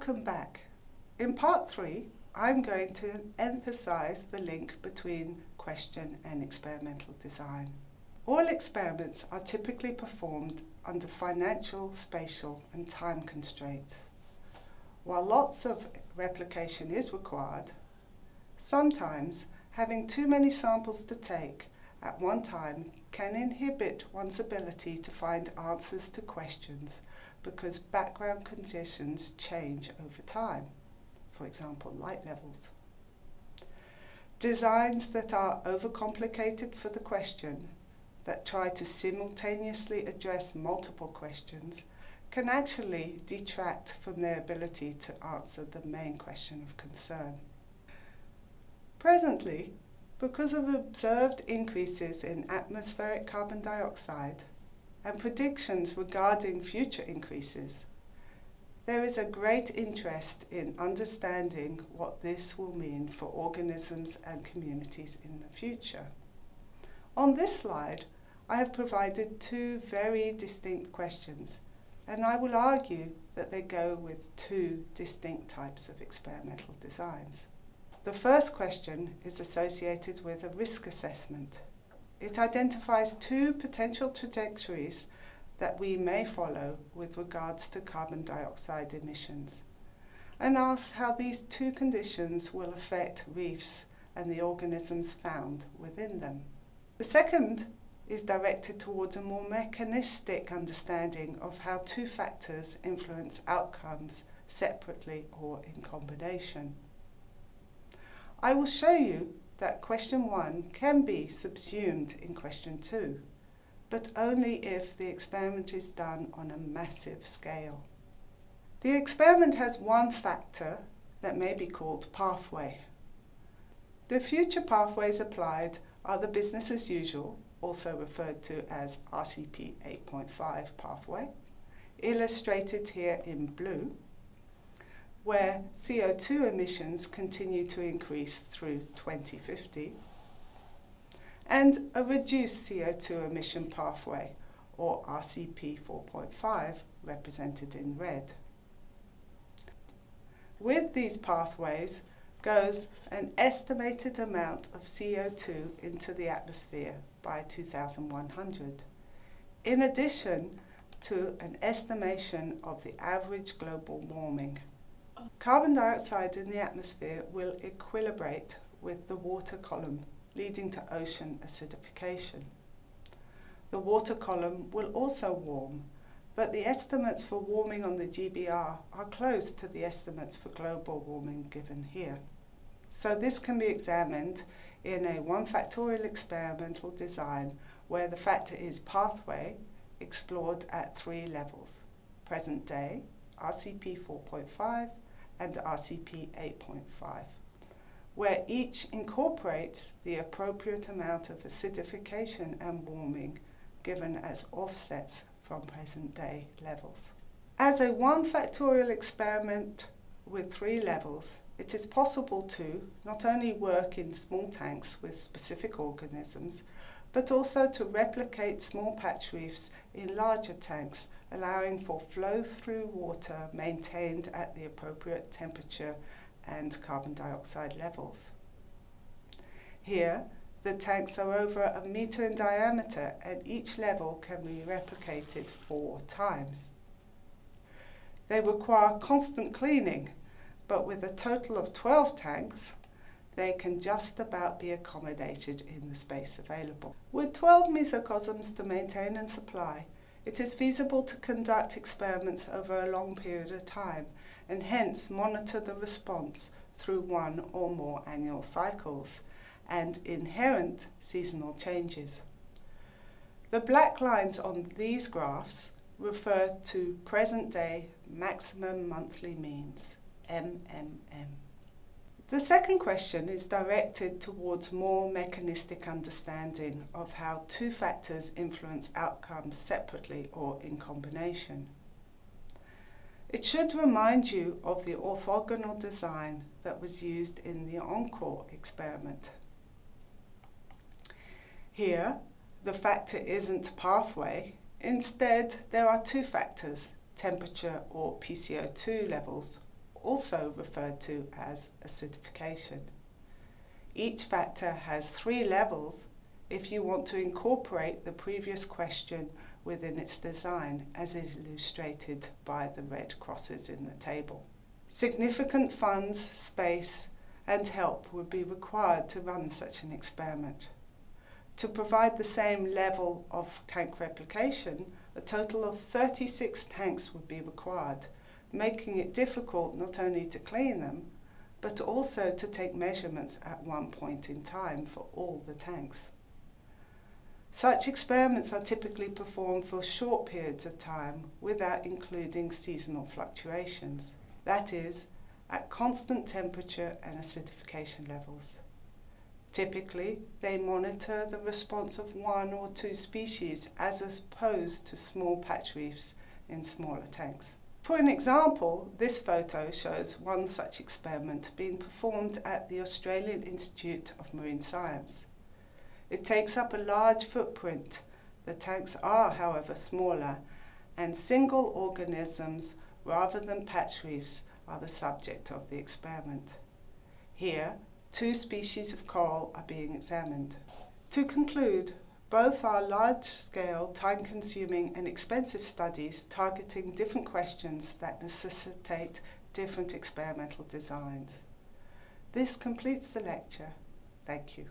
Welcome back. In part three, I'm going to emphasize the link between question and experimental design. All experiments are typically performed under financial, spatial and time constraints. While lots of replication is required, sometimes having too many samples to take at one time can inhibit one's ability to find answers to questions because background conditions change over time, for example light levels. Designs that are overcomplicated for the question, that try to simultaneously address multiple questions, can actually detract from their ability to answer the main question of concern. Presently, because of observed increases in atmospheric carbon dioxide and predictions regarding future increases, there is a great interest in understanding what this will mean for organisms and communities in the future. On this slide, I have provided two very distinct questions, and I will argue that they go with two distinct types of experimental designs. The first question is associated with a risk assessment. It identifies two potential trajectories that we may follow with regards to carbon dioxide emissions and asks how these two conditions will affect reefs and the organisms found within them. The second is directed towards a more mechanistic understanding of how two factors influence outcomes separately or in combination. I will show you that question one can be subsumed in question two, but only if the experiment is done on a massive scale. The experiment has one factor that may be called pathway. The future pathways applied are the business as usual, also referred to as RCP 8.5 pathway, illustrated here in blue, where CO2 emissions continue to increase through 2050, and a reduced CO2 emission pathway, or RCP 4.5, represented in red. With these pathways goes an estimated amount of CO2 into the atmosphere by 2100, in addition to an estimation of the average global warming. Carbon dioxide in the atmosphere will equilibrate with the water column, leading to ocean acidification. The water column will also warm, but the estimates for warming on the GBR are close to the estimates for global warming given here. So this can be examined in a one factorial experimental design where the factor is pathway explored at three levels, present day, RCP 4.5, and RCP 8.5, where each incorporates the appropriate amount of acidification and warming given as offsets from present day levels. As a one factorial experiment with three levels, it is possible to not only work in small tanks with specific organisms, but also to replicate small patch reefs in larger tanks allowing for flow-through water maintained at the appropriate temperature and carbon dioxide levels. Here, the tanks are over a metre in diameter and each level can be replicated four times. They require constant cleaning, but with a total of 12 tanks, they can just about be accommodated in the space available. With 12 mesocosms to maintain and supply, it is feasible to conduct experiments over a long period of time and hence monitor the response through one or more annual cycles and inherent seasonal changes. The black lines on these graphs refer to present day maximum monthly means, MMM. The second question is directed towards more mechanistic understanding of how two factors influence outcomes separately or in combination. It should remind you of the orthogonal design that was used in the ENCORE experiment. Here, the factor isn't pathway. Instead, there are two factors, temperature or PCO2 levels also referred to as acidification. Each factor has three levels if you want to incorporate the previous question within its design as illustrated by the red crosses in the table. Significant funds, space and help would be required to run such an experiment. To provide the same level of tank replication, a total of 36 tanks would be required, making it difficult not only to clean them, but also to take measurements at one point in time for all the tanks. Such experiments are typically performed for short periods of time without including seasonal fluctuations, that is, at constant temperature and acidification levels. Typically, they monitor the response of one or two species as opposed to small patch reefs in smaller tanks. For an example, this photo shows one such experiment being performed at the Australian Institute of Marine Science. It takes up a large footprint. The tanks are, however, smaller, and single organisms rather than patch reefs are the subject of the experiment. Here, two species of coral are being examined. To conclude, both are large-scale, time-consuming and expensive studies targeting different questions that necessitate different experimental designs. This completes the lecture. Thank you.